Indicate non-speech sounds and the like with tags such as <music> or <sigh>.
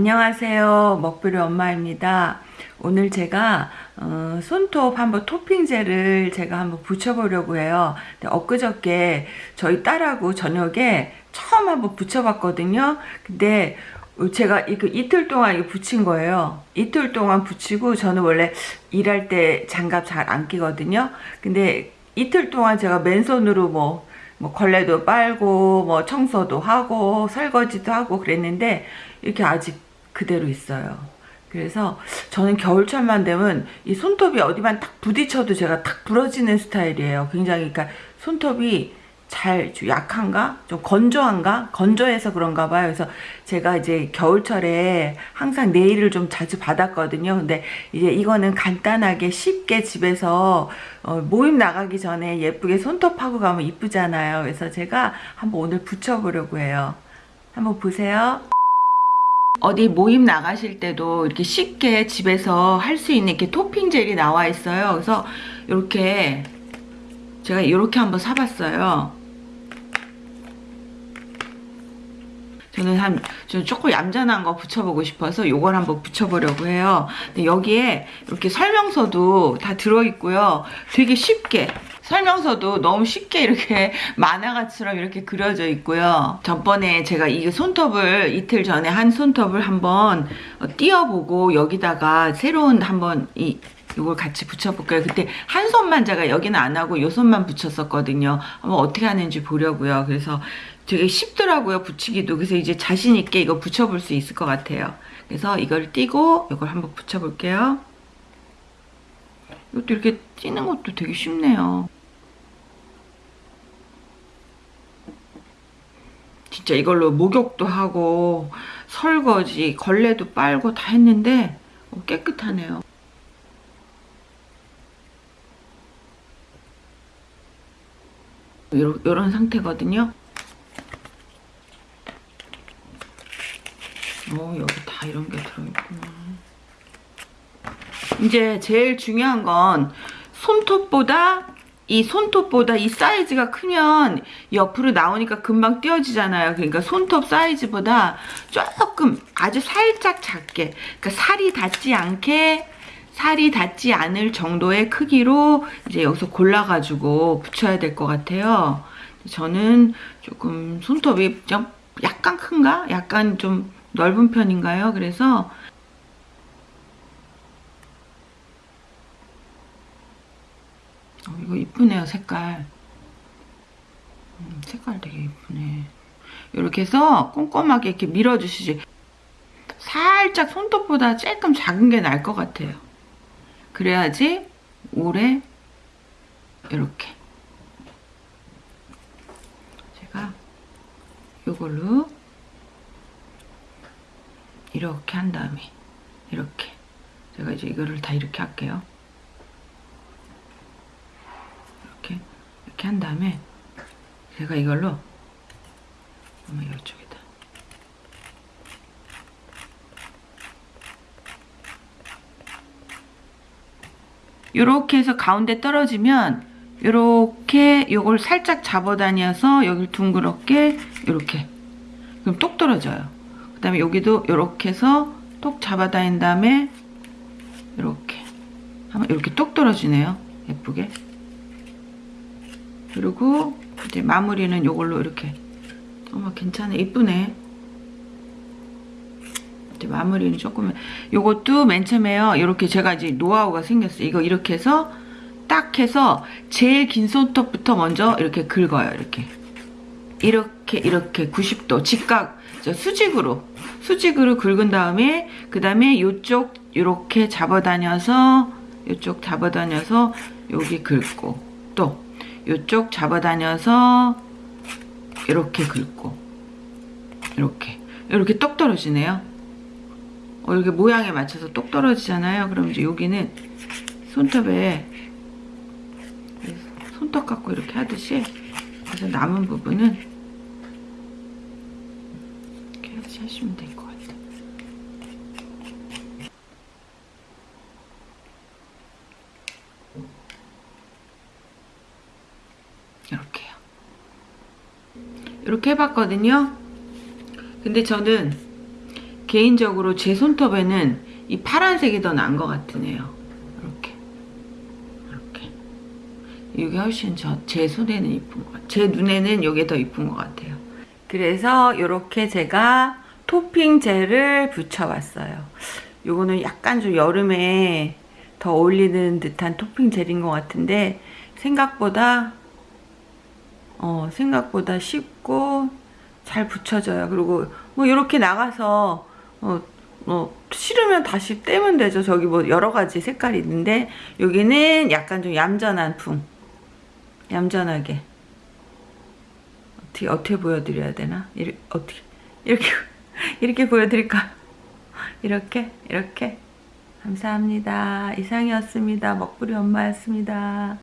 안녕하세요. 먹부리 엄마입니다. 오늘 제가 어, 손톱 한번 토핑젤을 제가 한번 붙여보려고 해요. 엊그저께 저희 딸하고 저녁에 처음 한번 붙여봤거든요. 근데 제가 이거 이틀 동안 이거 붙인 거예요. 이틀 동안 붙이고 저는 원래 일할 때 장갑 잘 안 끼거든요. 근데 이틀 동안 제가 맨손으로 뭐, 뭐 걸레도 빨고 뭐 청소도 하고 설거지도 하고 그랬는데 이렇게 아직 그대로 있어요. 그래서 저는 겨울철만 되면 이 손톱이 어디만 딱 부딪혀도 제가 탁 부러지는 스타일이에요. 굉장히 그러니까 손톱이 잘 약한가? 좀 건조한가? 건조해서 그런가 봐요. 그래서 제가 이제 겨울철에 항상 네일을 좀 자주 받았거든요. 근데 이제 이거는 간단하게 쉽게 집에서 어 모임 나가기 전에 예쁘게 손톱하고 가면 이쁘잖아요. 그래서 제가 한번 오늘 붙여보려고 해요. 한번 보세요. 어디 모임 나가실 때도 이렇게 쉽게 집에서 할 수 있는 이렇게 토핑 젤이 나와 있어요. 그래서 이렇게 제가 이렇게 한번 사봤어요. 저는 한, 좀 조금 얌전한 거 붙여보고 싶어서 이걸 한번 붙여보려고 해요. 근데 여기에 이렇게 설명서도 다 들어있고요. 되게 쉽게 설명서도 너무 쉽게 이렇게 <laughs> 만화가처럼 이렇게 그려져 있고요. 전번에 제가 이 손톱을 이틀 전에 한 손톱을 한번 띄어보고 여기다가 새로운 한번 이 이걸 같이 붙여볼까요? 그때 한 손만 제가 여기는 안 하고 이 손만 붙였었거든요. 한번 어떻게 하는지 보려고요. 그래서 되게 쉽더라고요. 붙이기도. 그래서 이제 자신 있게 이거 붙여볼 수 있을 것 같아요. 그래서 이걸 띄고 이걸 한번 붙여볼게요. 이것도 이렇게 찌는 것도 되게 쉽네요. 진짜 이걸로 목욕도 하고 설거지, 걸레도 빨고 다 했는데 어, 깨끗하네요. 요런 상태거든요. 어, 여기 다 이런 게 들어있구나. 이제 제일 중요한 건 손톱보다 이 손톱보다 이 사이즈가 크면 옆으로 나오니까 금방 띄어지잖아요. 그러니까 손톱 사이즈보다 조금 아주 살짝 작게 그러니까 살이 닿지 않게 살이 닿지 않을 정도의 크기로 이제 여기서 골라가지고 붙여야 될 것 같아요. 저는 조금 손톱이 좀 약간 큰가? 약간 좀 넓은 편인가요? 그래서 어, 이거 이쁘네요 색깔. 음, 색깔 되게 이쁘네. 이렇게 해서 꼼꼼하게 이렇게 밀어주시지. 살짝 손톱보다 조금 작은 게 나을 것 같아요. 그래야지 오래 이렇게. 제가 이걸로 이렇게 한 다음에 이렇게. 제가 이제 이거를 다 이렇게 할게요 이렇게 한 다음에 제가 이걸로 한번 이쪽에다. 이렇게 해서 가운데 떨어지면 이렇게 이걸 살짝 잡아다녀서 여기를 둥그렇게 이렇게. 그럼 똑 떨어져요. 그 다음에 여기도 이렇게 해서 똑 잡아다닌 다음에 이렇게. 하면 이렇게 똑 떨어지네요. 예쁘게 그리고 이제 마무리는 이걸로 이렇게. 어머 괜찮아. 이쁘네. 이제 마무리는 조금 요것도 맨 처음에요. 이렇게 제가 이제 노하우가 생겼어요. 이거 이렇게 해서 딱 해서 제일 긴 손톱부터 먼저 이렇게 긁어요 이렇게. 이렇게 이렇게 90도 직각 수직으로 수직으로 긁은 다음에 그 다음에 이쪽 이렇게 잡아다녀서 이쪽 잡아다녀서 여기 긁고 또 이쪽 잡아다녀서 이렇게 긁고 이렇게. 이렇게 똑 떨어지네요. 어, 이렇게 모양에 맞춰서 똑 떨어지잖아요. 그럼 이제 여기는 손톱에 손톱 갖고 이렇게 하듯이 그래서 남은 부분은 이렇게 하시면 될것 같아요 이렇게요. 이렇게 해봤거든요. 근데 저는 개인적으로 제 손톱에는 이 파란색이 더 나은 것 같으네요. 이렇게. 이렇게. 이게 훨씬 저, 제 손에는 이쁜 것 같아요. 제 눈에는 이게 더 이쁜 것 같아요. 그래서 이렇게 제가 토핑 젤을 붙여봤어요. 요거는 약간 좀 여름에 더 어울리는 듯한 토핑 젤인 것 같은데 생각보다 어, 생각보다 쉽고 잘 붙여져요. 그리고 뭐 이렇게 나가서 어, 어, 싫으면 다시 떼면 되죠. 저기 뭐 여러 가지 색깔이 있는데 여기는 약간 좀 얌전한 풍. 얌전하게. 어떻게 어떻게 보여드려야 되나? 이렇게 어떻게 이렇게 <laughs> 이렇게 보여드릴까? <laughs> 이렇게 이렇게 감사합니다. 이상이었습니다. 먹부리 엄마였습니다.